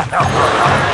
Ha ha ha ha!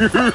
Rolling.